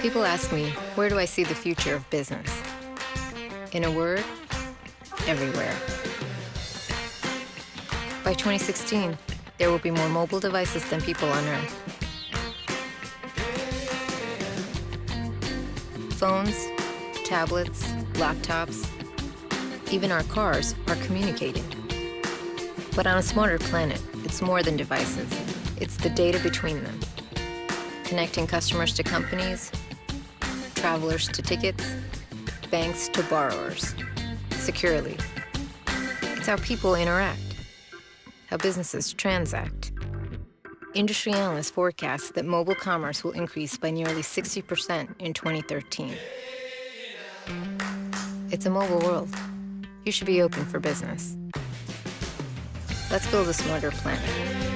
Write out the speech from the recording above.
People ask me, where do I see the future of business? In a word, everywhere. By 2016, there will be more mobile devices than people on Earth. Phones, tablets, laptops, even our cars are communicating. But on a smarter planet, it's more than devices. It's the data between them. Connecting customers to companies, travelers to tickets, banks to borrowers, securely. It's how people interact, how businesses transact. Industry analysts forecast that mobile commerce will increase by nearly 60% in 2013. It's a mobile world. You should be open for business. Let's build a smarter planet.